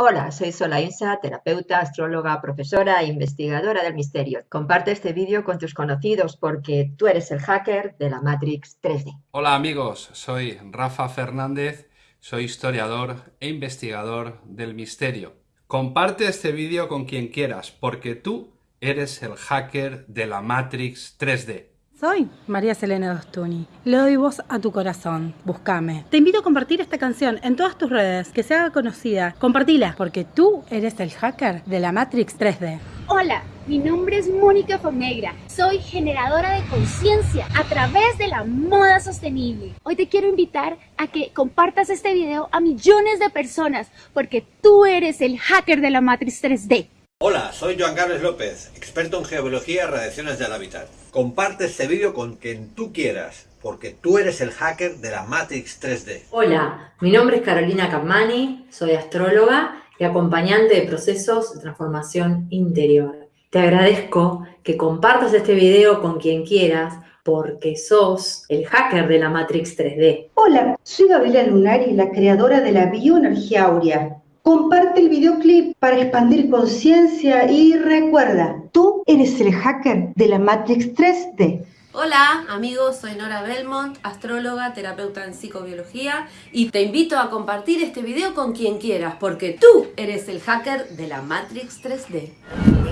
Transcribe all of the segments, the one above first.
Hola, soy Solainsa, terapeuta, astróloga, profesora e investigadora del misterio. Comparte este vídeo con tus conocidos porque tú eres el hacker de la Matrix 3D. Hola amigos, soy Rafa Fernández, soy historiador e investigador del misterio. Comparte este vídeo con quien quieras porque tú eres el hacker de la Matrix 3D. Soy María Selena Dostuni. Le doy voz a tu corazón. Búscame. Te invito a compartir esta canción en todas tus redes, que se haga conocida. Compartila, porque tú eres el hacker de la Matrix 3D. Hola, mi nombre es Mónica Fonegra. Soy generadora de conciencia a través de la moda sostenible. Hoy te quiero invitar a que compartas este video a millones de personas, porque tú eres el hacker de la Matrix 3D. Hola, soy Joan Carlos López, experto en geobiología y radiaciones del hábitat. Comparte este vídeo con quien tú quieras, porque tú eres el hacker de la Matrix 3D. Hola, mi nombre es Carolina Capmani, soy astróloga y acompañante de procesos de transformación interior. Te agradezco que compartas este video con quien quieras, porque sos el hacker de la Matrix 3D. Hola, soy Gabriela Lunari, la creadora de la bioenergía aurea Comparte el videoclip para expandir conciencia y recuerda, tú eres el hacker de la Matrix 3D. Hola amigos, soy Nora Belmont, astróloga, terapeuta en psicobiología y te invito a compartir este video con quien quieras porque tú eres el hacker de la Matrix 3D.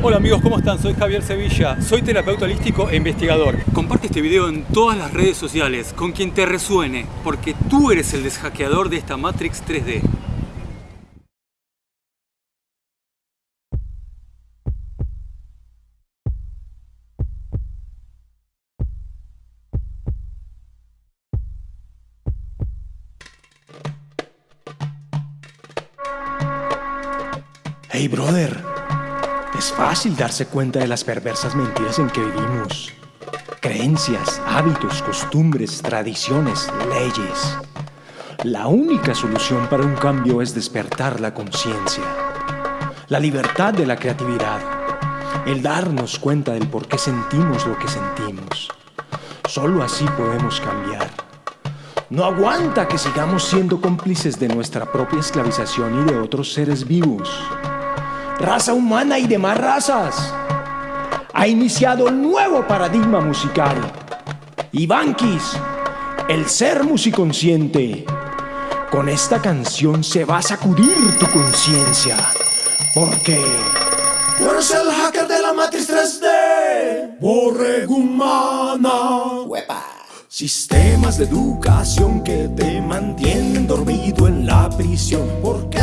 Hola amigos, ¿cómo están? Soy Javier Sevilla, soy terapeuta holístico e investigador. Comparte este video en todas las redes sociales con quien te resuene porque tú eres el deshackeador de esta Matrix 3D. Hey brother, es fácil darse cuenta de las perversas mentiras en que vivimos. Creencias, hábitos, costumbres, tradiciones, leyes. La única solución para un cambio es despertar la conciencia, la libertad de la creatividad, el darnos cuenta del por qué sentimos lo que sentimos. Solo así podemos cambiar. No aguanta que sigamos siendo cómplices de nuestra propia esclavización y de otros seres vivos raza humana y demás razas. Ha iniciado el nuevo paradigma musical. Ivankis, el ser musiconsciente. Con esta canción se va a sacudir tu conciencia. Porque... Tú eres el hacker de la matriz 3D. Borregumana. Huepa. Sistemas de educación que te mantienen dormido en la prisión. ¿Por qué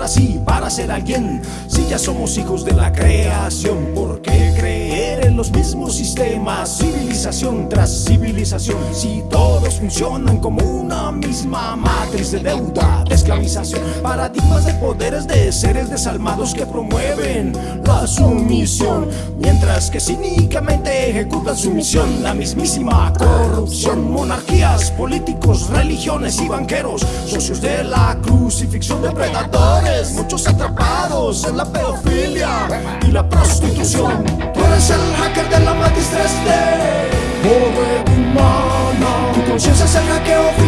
así para ser alguien? Si ya somos hijos de la creación, ¿por qué creer en los mismos sistemas? Civilización tras civilización. Si todos funcionan como una misma matriz de deuda, de esclavización, paradigmas de poderes de seres desalmados que promueven la sumisión, mientras que cínicamente ejecutan su misión, la mismísima corrupción monarquías, políticos, religiones y banqueros, socios de la crucifixión de predadores, muchos atrapados en la pedofilia y la prostitución. Tú eres el hacker de la matriz 3D, pobre humana. Tu conciencia es el hackeo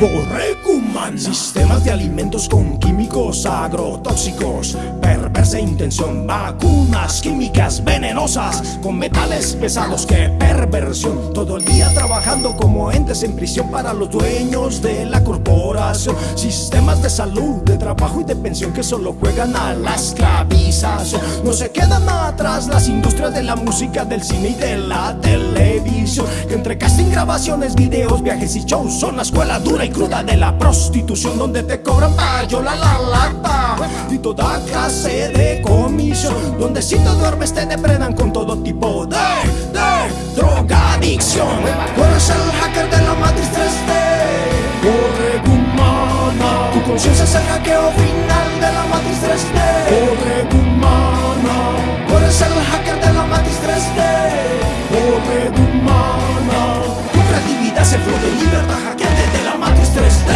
borrego. 3D. Sistemas de alimentos con químicos agrotóxicos. Perversa intención Vacunas químicas venenosas Con metales pesados. Que perversión Todo el día trabajando como entes en prisión Para los dueños de la corporación. Sistemas de salud, de trabajo y de pensión Que solo juegan a la esclavización. No se quedan atrás las industrias de la música Del cine y de la televisión. Que entre casting, grabaciones, videos, viajes y shows Son la escuela dura y cruda de la prostitución donde te cobran payola la lata y toda clase de comisión donde si te duermes te depredan con todo tipo de, de drogadicción. Tú eres el hacker de la matriz 3D corre humana tu conciencia es el hackeo final de la matriz 3D corre humana tú eres el hacker de la matriz 3D corre humana tu creatividad se flor de libertad hackeante de la matriz 3D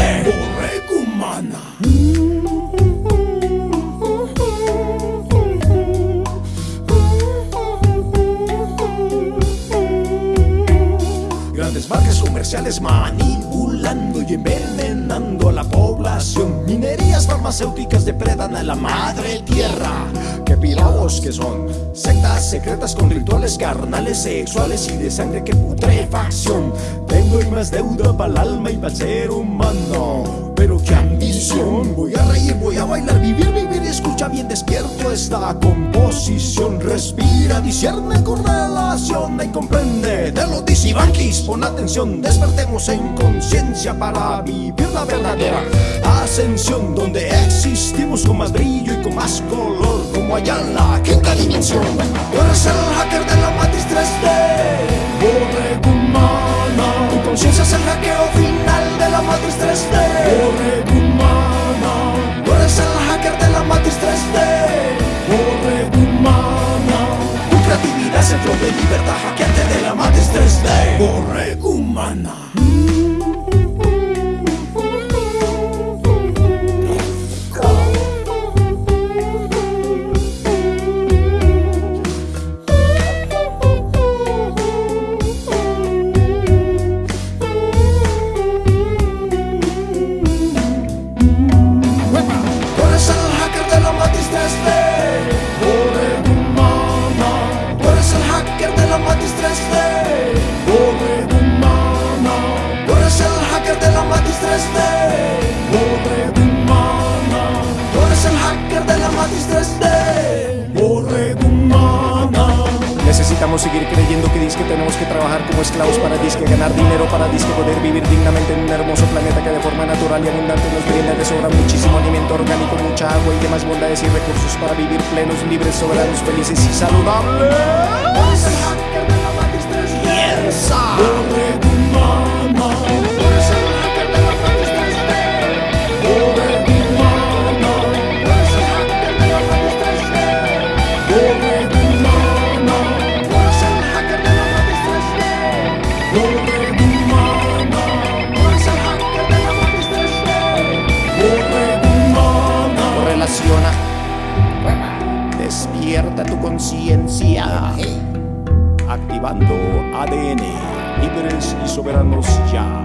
a la población. Minerías farmacéuticas depredan a la madre tierra. Que pirados que son sectas secretas con rituales carnales, sexuales y de sangre que putrefacción. Tengo más deuda para el alma y para el ser humano. Pero qué ambición, voy a reír, voy a bailar, vivir, vivir, escucha bien despierto esta composición. Respira, discierne con relación y comprende de los disibanquis. Pon atención, despertemos en conciencia para vivir la verdadera ascensión. Donde existimos con más brillo y con más color, como allá en la quinta dimensión. Tú eres el hacker de de libertad, hackeante de la matriz 3D, borrego humana. Necesitamos seguir creyendo que disque tenemos que trabajar como esclavos para disque ganar dinero para disque poder vivir dignamente en un hermoso planeta que de forma natural y abundante nos brinda de sobra muchísimo alimento orgánico, mucha agua y demás bondades y recursos para vivir plenos, libres, soberanos, felices y saludables. Despierta tu conciencia. Activando ADN. Libres y soberanos ya.